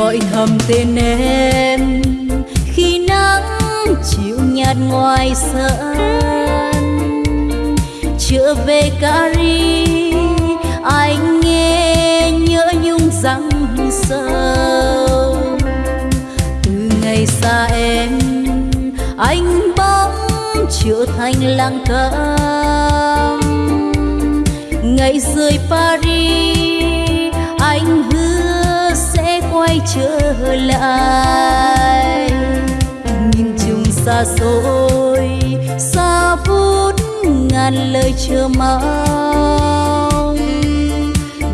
gọi thầm tên em. Khi nắng chiều nhạt ngoài sân trở về Cari anh nghe nhớ nhung răng sâu. Từ ngày xa em, anh bóng trở thành lang câm ngày rời Paris, anh hứa quay trở lại. Nhìn chung xa xôi, xa vút ngàn lời chờ mong.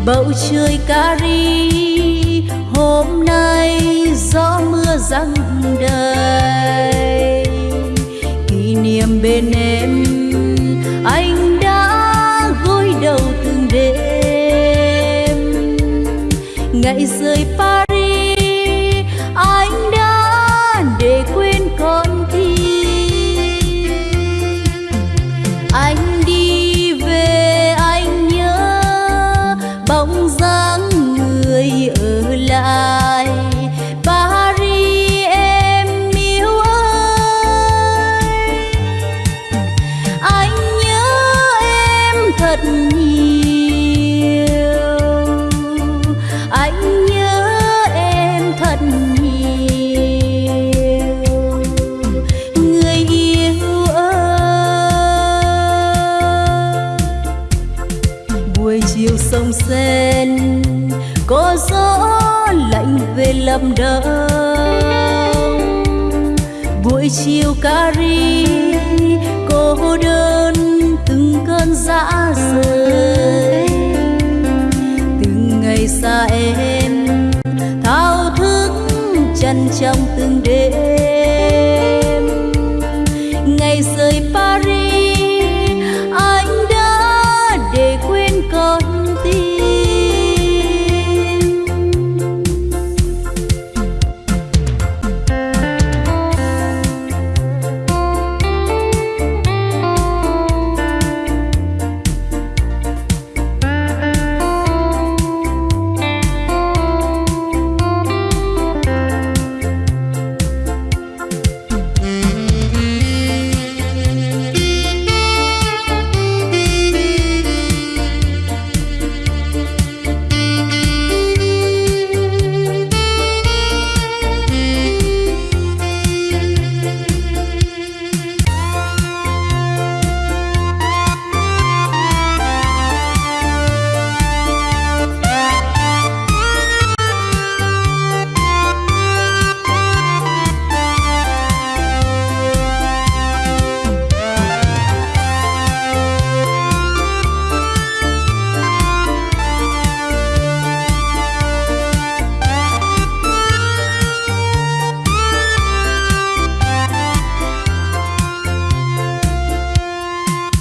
Bầu trời Cari, hôm nay gió mưa răng đầy. Kỷ niệm bên em, anh đã gối đầu từng đêm. Ngày rời Paris buổi chiều Cari cô đơn từng cơn dã rời. Từng ngày xa em, thao thức chân trong từng đêm.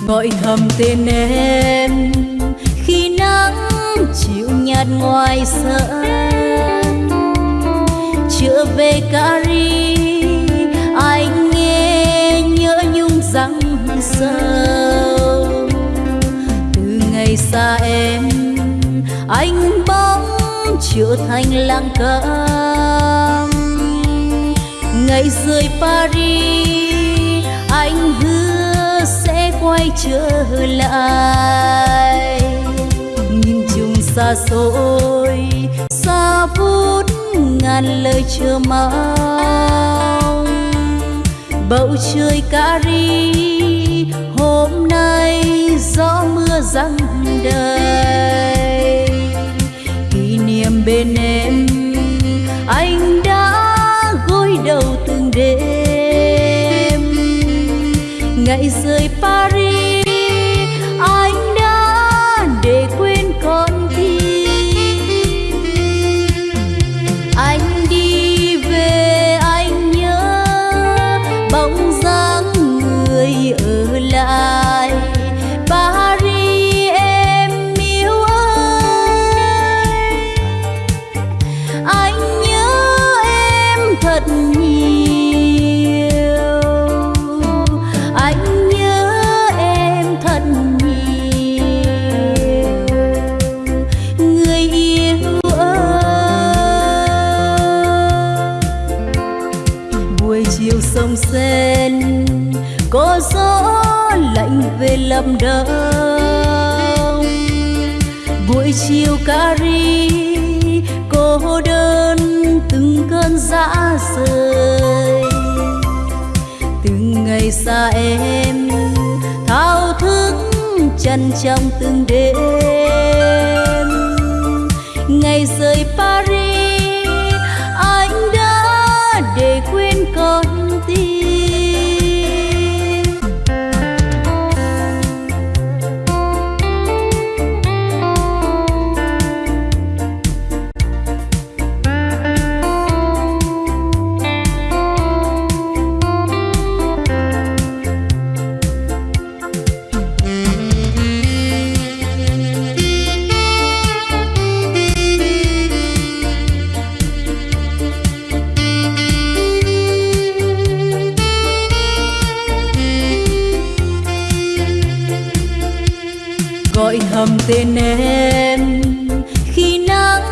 Gọi thầm tên em, khi nắng chịu nhạt ngoài sân. Trở về Cari anh nghe nhớ nhung răng sâu. Từ ngày xa em, anh bóng trở thành lang câm ngày rời Paris, anh hứa quay trở lại. Nhìn chung xa xôi, xa vút ngàn lời chờ mong. Bầu trời ri, hôm nay gió mưa răng đầy. Kỷ niệm bên em, anh đã gối đầu từng đêm ngày rời Paris. Chiều sông sen, có gió lạnh về lâm đông buổi chiều cà ri cô đơn từng cơn dã rời. Từng ngày xa em, thao thức chân trong từng đêm. Ngày rời Paris gọi thầm tên em. Khi nắng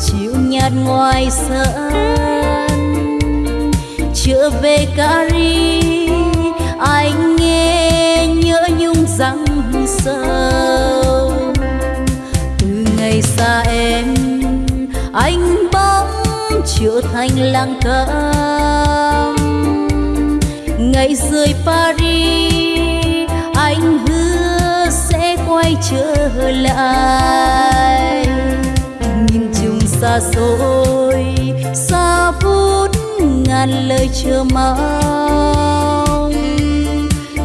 chiều nhạt ngoài sân trở về Cari anh nghe nhớ nhung răng sâu. Từ ngày xa em, anh bóng trở thành lang câm ngày rời Paris trở lại. Nhìn chung xa xôi, xa phút ngàn lời chờ mong.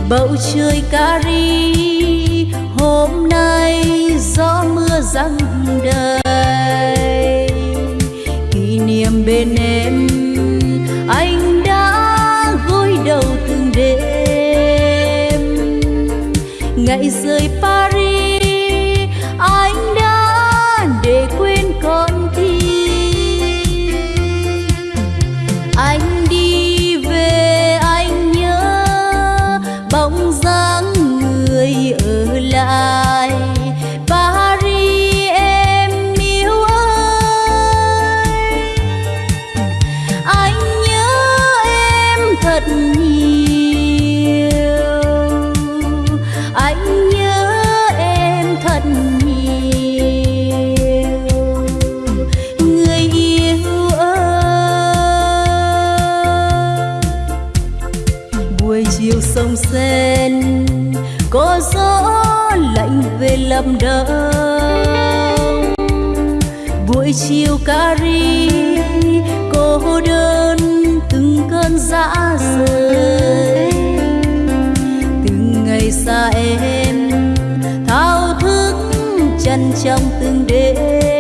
Bầu trời Cari, hôm nay gió mưa răng đầy. Kỷ niệm bên em, anh đã gối đầu từng đêm. Ngày rời rất thật nhiều. Anh nhớ em thật nhiều. Người yêu ơi. Buổi chiều sông sen có gió lạnh về lâm đồng buổi chiều cà ri cô đơn từng cơn dã rời. Từng ngày xa em thao thức chân trong từng đêm.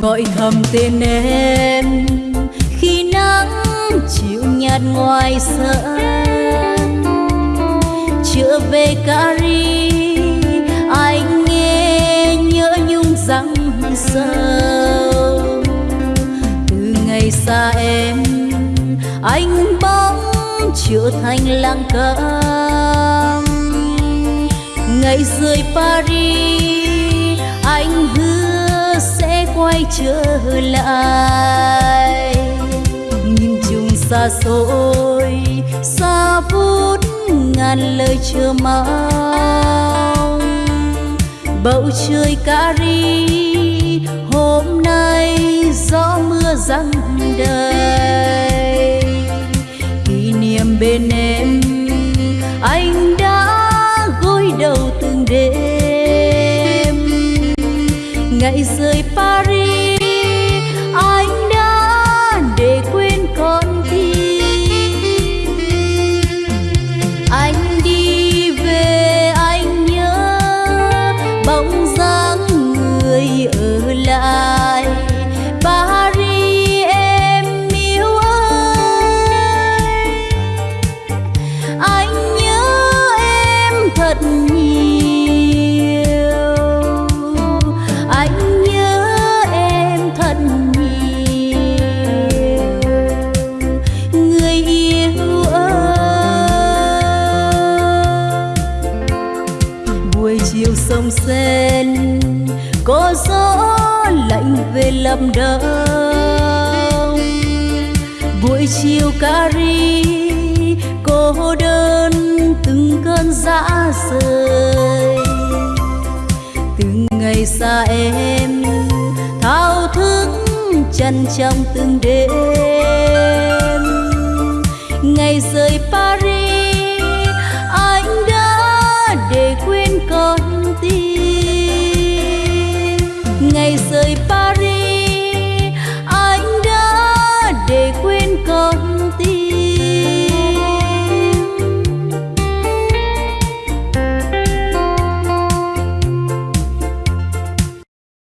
Gọi thầm tên em, khi nắng chịu nhạt ngoài sân. Trở về Cari anh nghe nhớ nhung răng sâu. Từ ngày xa em, anh bóng trở thành lang câm ngày rời Paris, anh hứa quay trở lại. Nhìn chung xa xôi, xa phút ngàn lời chờ mong. Bầu trời Cari hôm nay gió mưa răng đầy. Kỷ niệm bên em, anh đã gối đầu từng đêm. Ngày rời Paris người đông buổi chiều cari, cô đơn từng cơn dã rời. Từng ngày xa em, thao thức chân trong từng đêm. Ngày rời Paris